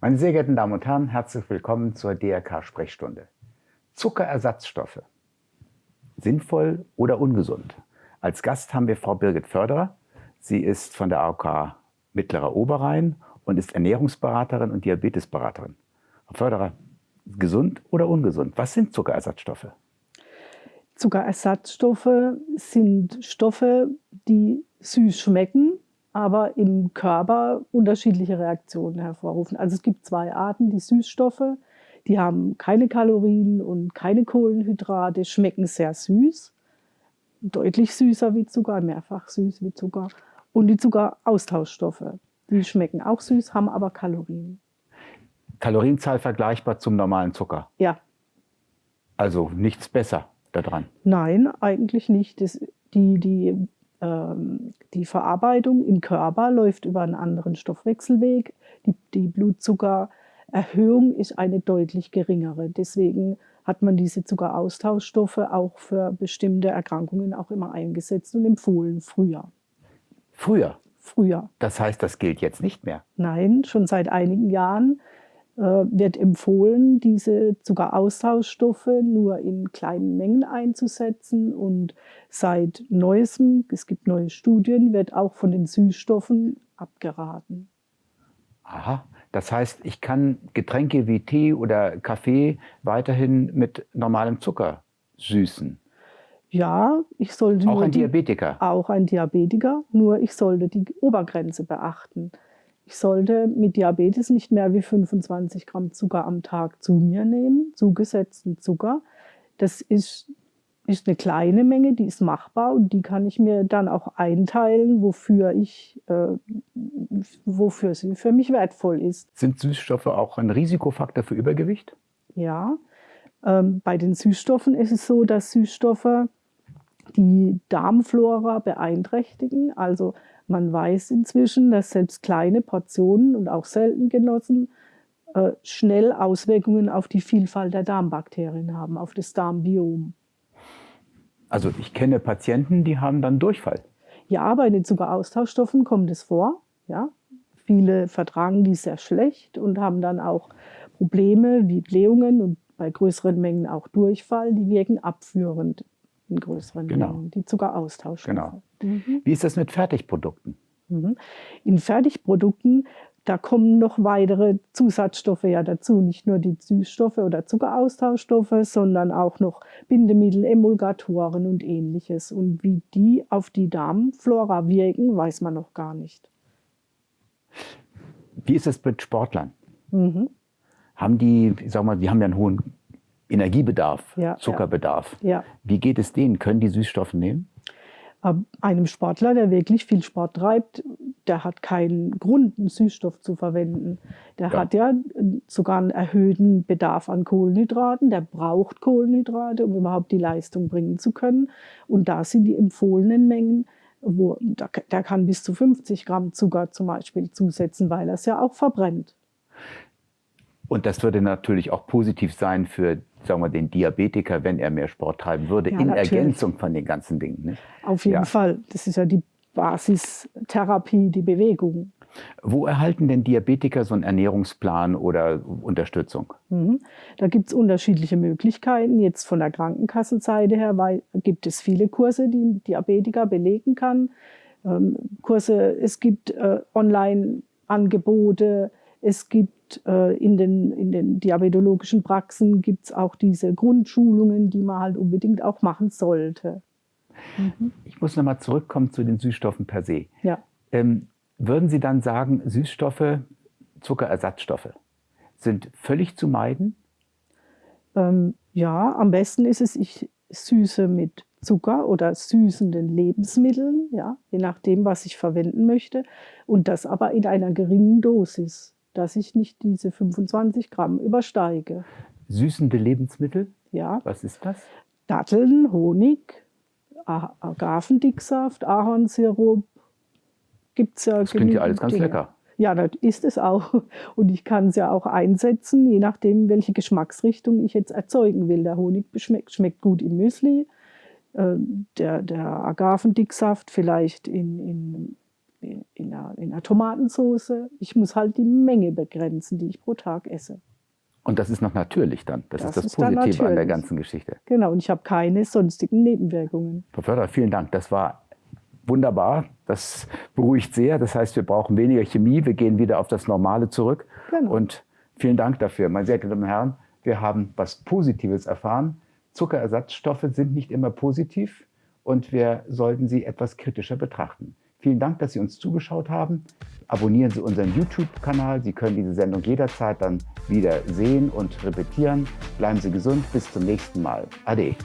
Meine sehr geehrten Damen und Herren, herzlich willkommen zur DRK-Sprechstunde. Zuckerersatzstoffe. Sinnvoll oder ungesund? Als Gast haben wir Frau Birgit Förderer. Sie ist von der AOK Mittlerer Oberrhein und ist Ernährungsberaterin und Diabetesberaterin. Frau Förderer, gesund oder ungesund? Was sind Zuckerersatzstoffe? Zuckerersatzstoffe sind Stoffe, die süß schmecken, aber im Körper unterschiedliche Reaktionen hervorrufen. Also es gibt zwei Arten, die Süßstoffe, die haben keine Kalorien und keine Kohlenhydrate, schmecken sehr süß, deutlich süßer wie Zucker, mehrfach süß wie Zucker. Und die Zuckeraustauschstoffe, die schmecken auch süß, haben aber Kalorien. Kalorienzahl vergleichbar zum normalen Zucker? Ja. Also nichts besser daran? Nein, eigentlich nicht. Das, die, die die Verarbeitung im Körper läuft über einen anderen Stoffwechselweg. Die, die Blutzuckererhöhung ist eine deutlich geringere. Deswegen hat man diese Zuckeraustauschstoffe auch für bestimmte Erkrankungen auch immer eingesetzt und empfohlen, früher. Früher? Früher. Das heißt, das gilt jetzt nicht mehr? Nein, schon seit einigen Jahren wird empfohlen, diese Zuckeraustauschstoffe nur in kleinen Mengen einzusetzen. Und seit neuestem, es gibt neue Studien, wird auch von den Süßstoffen abgeraten. Aha, das heißt, ich kann Getränke wie Tee oder Kaffee weiterhin mit normalem Zucker süßen. Ja, ich sollte. Auch ein Diabetiker. Die, auch ein Diabetiker, nur ich sollte die Obergrenze beachten ich sollte mit Diabetes nicht mehr wie 25 Gramm Zucker am Tag zu mir nehmen, zugesetzten Zucker. Das ist, ist eine kleine Menge, die ist machbar und die kann ich mir dann auch einteilen, wofür, ich, äh, wofür sie für mich wertvoll ist. Sind Süßstoffe auch ein Risikofaktor für Übergewicht? Ja, ähm, bei den Süßstoffen ist es so, dass Süßstoffe die Darmflora beeinträchtigen. Also man weiß inzwischen, dass selbst kleine Portionen und auch selten genossen äh, schnell Auswirkungen auf die Vielfalt der Darmbakterien haben, auf das Darmbiom. Also ich kenne Patienten, die haben dann Durchfall. Ja, bei den Zuckeraustauschstoffen kommt es vor. Ja. Viele vertragen die sehr schlecht und haben dann auch Probleme wie Blähungen und bei größeren Mengen auch Durchfall. Die wirken abführend in größeren genau. Mengen, die Zuckeraustauschstoffe. Genau. Mhm. Wie ist das mit Fertigprodukten? Mhm. In Fertigprodukten, da kommen noch weitere Zusatzstoffe ja dazu. Nicht nur die Süßstoffe oder Zuckeraustauschstoffe, sondern auch noch Bindemittel, Emulgatoren und ähnliches. Und wie die auf die Darmflora wirken, weiß man noch gar nicht. Wie ist es mit Sportlern? Mhm. Haben die, ich sag mal, die haben ja einen hohen Energiebedarf, ja, Zuckerbedarf. Ja. Wie geht es denen? Können die Süßstoffe nehmen? einem Sportler, der wirklich viel Sport treibt, der hat keinen Grund, einen Süßstoff zu verwenden. Der ja. hat ja sogar einen erhöhten Bedarf an Kohlenhydraten. Der braucht Kohlenhydrate, um überhaupt die Leistung bringen zu können. Und da sind die empfohlenen Mengen, wo, der kann bis zu 50 Gramm Zucker zum Beispiel zusetzen, weil er es ja auch verbrennt. Und das würde natürlich auch positiv sein für sagen wir, den Diabetiker, wenn er mehr Sport treiben würde, ja, in natürlich. Ergänzung von den ganzen Dingen. Nicht? Auf jeden ja. Fall. Das ist ja die Basistherapie, die Bewegung. Wo erhalten denn Diabetiker so einen Ernährungsplan oder Unterstützung? Mhm. Da gibt es unterschiedliche Möglichkeiten. Jetzt von der Krankenkassenseite her weil, gibt es viele Kurse, die ein Diabetiker belegen kann. Ähm, Kurse, es gibt äh, Online-Angebote, es gibt äh, in, den, in den diabetologischen Praxen gibt's auch diese Grundschulungen, die man halt unbedingt auch machen sollte. Mhm. Ich muss nochmal zurückkommen zu den Süßstoffen per se. Ja. Ähm, würden Sie dann sagen, Süßstoffe, Zuckerersatzstoffe sind völlig zu meiden? Ähm, ja, am besten ist es, ich süße mit Zucker oder süßenden Lebensmitteln, ja, je nachdem, was ich verwenden möchte. Und das aber in einer geringen Dosis dass ich nicht diese 25 Gramm übersteige. Süßende Lebensmittel? Ja. Was ist das? Datteln, Honig, Agavendicksaft, Ahornsirup. Gibt's ja das klingt ja alles ganz Dinge. lecker. Ja, das ist es auch. Und ich kann es ja auch einsetzen, je nachdem, welche Geschmacksrichtung ich jetzt erzeugen will. Der Honig schmeckt, schmeckt gut im Müsli, äh, der, der Agavendicksaft vielleicht in, in in einer, in einer Tomatensauce. Ich muss halt die Menge begrenzen, die ich pro Tag esse. Und das ist noch natürlich dann. Das, Das ist das ist Positive an der ganzen Geschichte. Genau, und ich habe keine sonstigen Nebenwirkungen. Frau Förderer, vielen Dank. Das war wunderbar. Das beruhigt sehr. Das heißt, wir brauchen weniger Chemie. Wir gehen wieder auf das Normale zurück. Genau. Und vielen Dank dafür. Meine sehr geehrten Damen und Herren, wir haben was Positives erfahren. Zuckerersatzstoffe sind nicht immer positiv und wir sollten sie etwas kritischer betrachten. Vielen Dank, dass Sie uns zugeschaut haben. Abonnieren Sie unseren YouTube-Kanal. Sie können diese Sendung jederzeit dann wieder sehen und repetieren. Bleiben Sie gesund. Bis zum nächsten Mal. Ade.